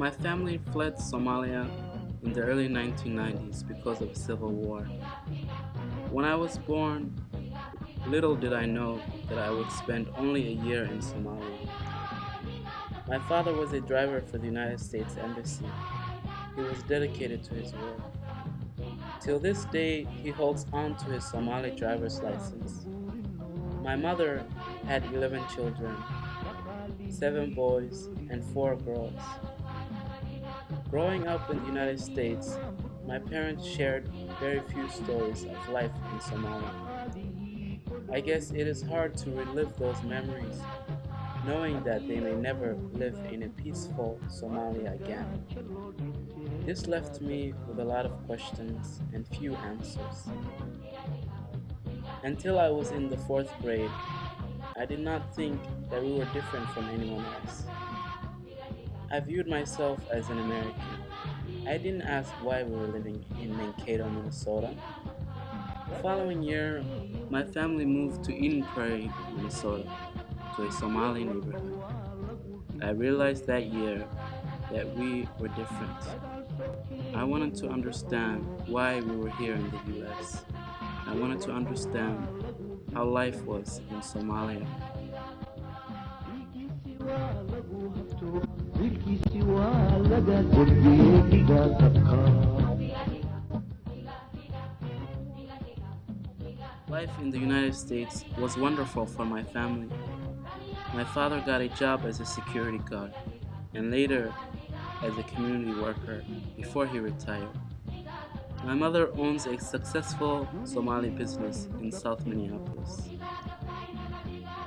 My family fled Somalia in the early 1990s because of a civil war. When I was born, little did I know that I would spend only a year in Somalia. My father was a driver for the United States Embassy. He was dedicated to his work. Till this day, he holds on to his Somali driver's license. My mother had 11 children, 7 boys and 4 girls. Growing up in the United States, my parents shared very few stories of life in Somalia. I guess it is hard to relive those memories, knowing that they may never live in a peaceful Somalia again. This left me with a lot of questions and few answers. Until I was in the fourth grade, I did not think that we were different from anyone else. I viewed myself as an American. I didn't ask why we were living in Mankato, Minnesota. The following year, my family moved to Eden Prairie, Minnesota, to a Somali neighborhood. I realized that year that we were different. I wanted to understand why we were here in the US. I wanted to understand how life was in Somalia. Life in the United States was wonderful for my family. My father got a job as a security guard and later as a community worker before he retired. My mother owns a successful Somali business in South Minneapolis.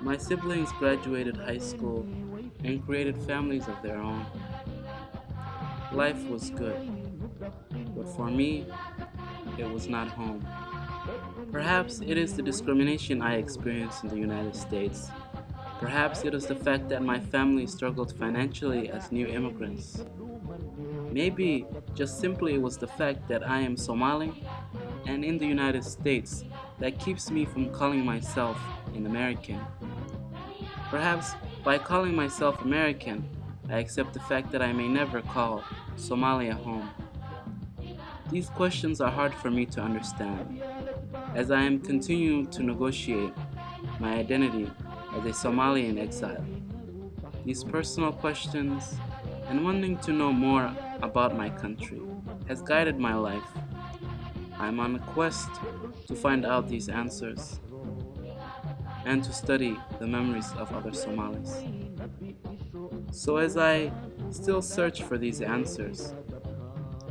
My siblings graduated high school and created families of their own. Life was good, but for me, it was not home. Perhaps it is the discrimination I experienced in the United States. Perhaps it is the fact that my family struggled financially as new immigrants. Maybe just simply it was the fact that I am Somali and in the United States that keeps me from calling myself an American. Perhaps by calling myself American, I accept the fact that I may never call Somalia home. These questions are hard for me to understand, as I am continuing to negotiate my identity as a Somali in exile. These personal questions and wanting to know more about my country has guided my life. I'm on a quest to find out these answers and to study the memories of other Somalis. So as I still search for these answers,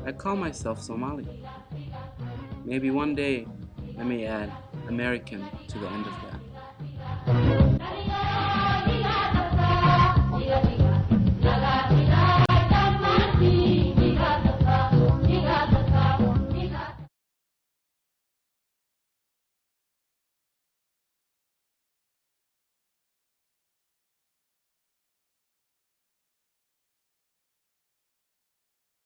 I call myself Somali. Maybe one day I may add American to the end of that.